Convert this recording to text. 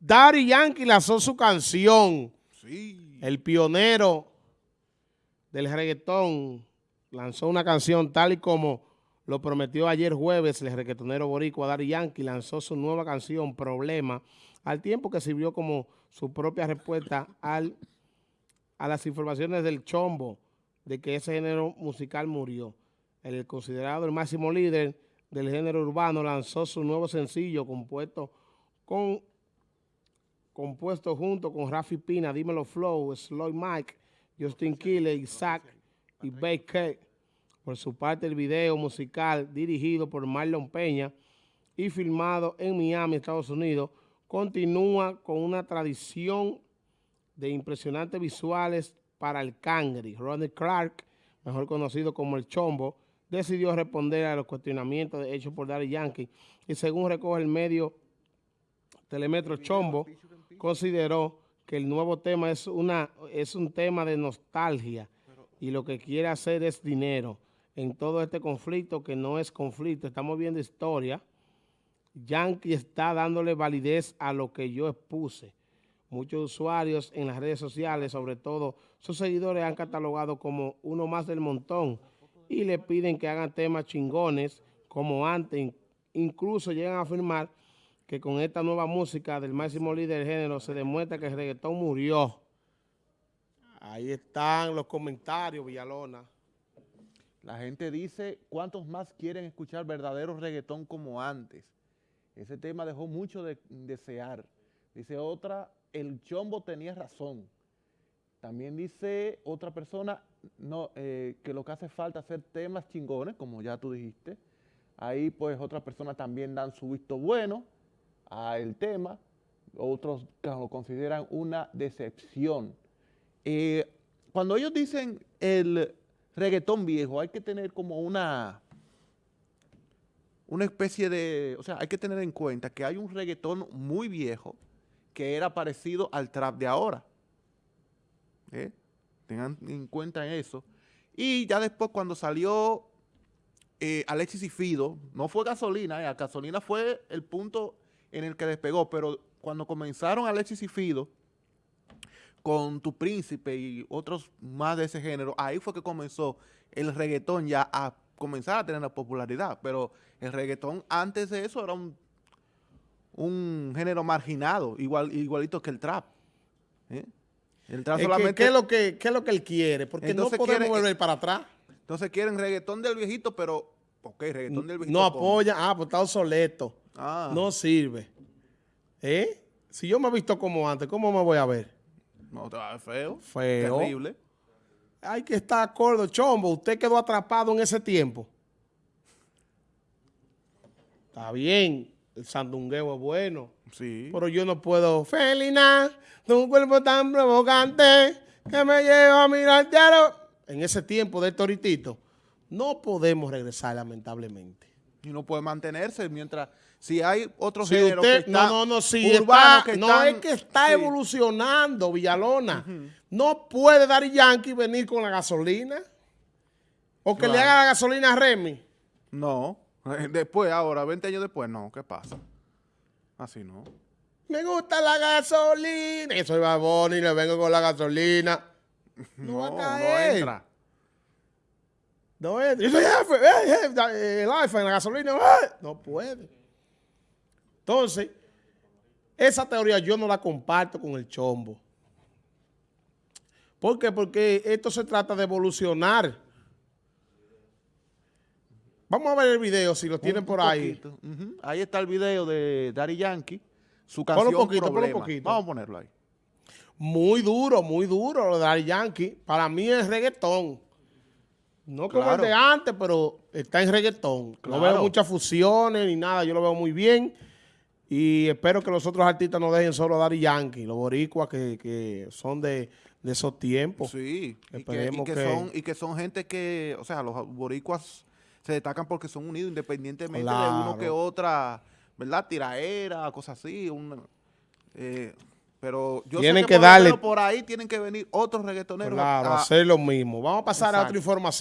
Daddy Yankee lanzó su canción. Sí. El pionero del reggaetón lanzó una canción tal y como lo prometió ayer jueves el reggaetonero boricua Daddy Yankee lanzó su nueva canción Problema al tiempo que sirvió como su propia respuesta al, a las informaciones del chombo de que ese género musical murió. El considerado el máximo líder del género urbano lanzó su nuevo sencillo compuesto con compuesto junto con Rafi Pina, Dímelo Flow, Sloy Mike, Justin Kille, Isaac y Baker. Por su parte, el video musical dirigido por Marlon Peña y filmado en Miami, Estados Unidos, continúa con una tradición de impresionantes visuales para el cangri. Ronnie Clark, mejor conocido como El Chombo, decidió responder a los cuestionamientos hechos por Daddy Yankee y según recoge el medio Telemetro Chombo, consideró que el nuevo tema es, una, es un tema de nostalgia y lo que quiere hacer es dinero en todo este conflicto que no es conflicto. Estamos viendo historia. Yankee está dándole validez a lo que yo expuse. Muchos usuarios en las redes sociales, sobre todo sus seguidores, han catalogado como uno más del montón y le piden que hagan temas chingones como antes. Incluso llegan a afirmar que con esta nueva música del máximo líder del género se demuestra que el reggaetón murió. Ahí están los comentarios, Villalona. La gente dice, ¿cuántos más quieren escuchar verdadero reggaetón como antes? Ese tema dejó mucho de desear. Dice otra, el chombo tenía razón. También dice otra persona no, eh, que lo que hace falta es hacer temas chingones, como ya tú dijiste. Ahí pues otras personas también dan su visto bueno al tema, otros lo consideran una decepción. Eh, cuando ellos dicen el reggaetón viejo, hay que tener como una, una especie de, o sea, hay que tener en cuenta que hay un reggaetón muy viejo que era parecido al trap de ahora. ¿Eh? Tengan en cuenta eso. Y ya después cuando salió eh, Alexis y Fido, no fue gasolina, eh, gasolina fue el punto en el que despegó, pero cuando comenzaron Alexis y Fido, con Tu Príncipe y otros más de ese género, ahí fue que comenzó el reggaetón ya a comenzar a tener la popularidad, pero el reggaetón antes de eso era un, un género marginado, igual, igualito que el trap. ¿eh? El trap solamente... ¿qué, es lo que, ¿Qué es lo que él quiere? Porque no podemos volver para atrás. Entonces quieren reggaetón del viejito, pero... Ok, reggaetón del viejito. No apoya, ah, pues está obsoleto. Ah. No sirve. ¿Eh? Si yo me he visto como antes, ¿cómo me voy a ver? No, te va a ver feo. Feo. Terrible. Hay que estar acuerdo, Chombo. Usted quedó atrapado en ese tiempo. Está bien. El sandungueo es bueno. Sí. Pero yo no puedo. Felina, de un cuerpo tan provocante que me lleva a mirarte a En ese tiempo de Toritito, no podemos regresar lamentablemente. Y no puede mantenerse mientras si hay otro género que está No, no, no, si está, no es que está evolucionando Villalona. No puede dar Yankee venir con la gasolina. O que le haga la gasolina a Remy. No. Después, ahora, 20 años después, no. ¿Qué pasa? Así no. Me gusta la gasolina. Soy babón y le vengo con la gasolina. No, va a caer. no entra. No entra. Yo soy jefe. El iPhone, la gasolina. No puede. Entonces, esa teoría yo no la comparto con el chombo. ¿Por qué? Porque esto se trata de evolucionar. Vamos a ver el video, si lo tienen por ahí. Ahí está el video de Daddy Yankee, su canción poquito, poquito. Vamos a ponerlo ahí. Muy duro, muy duro lo de Daddy Yankee. Para mí es reggaetón. No como el de antes, pero está en reggaetón. No veo muchas fusiones ni nada, yo lo veo muy bien. Y espero que los otros artistas no dejen solo a Daddy Yankee, los boricuas que, son de, esos tiempos. Sí, Esperemos y que, Son, y que son gente que, o sea, los boricuas se destacan porque son unidos independientemente de uno que otra, ¿verdad? Tiraera, cosas así. Eh, pero yo tienen sé que, darle, por ahí tienen que venir otros reggaetoneros. Claro, a, hacer lo mismo. Vamos a pasar a otra información.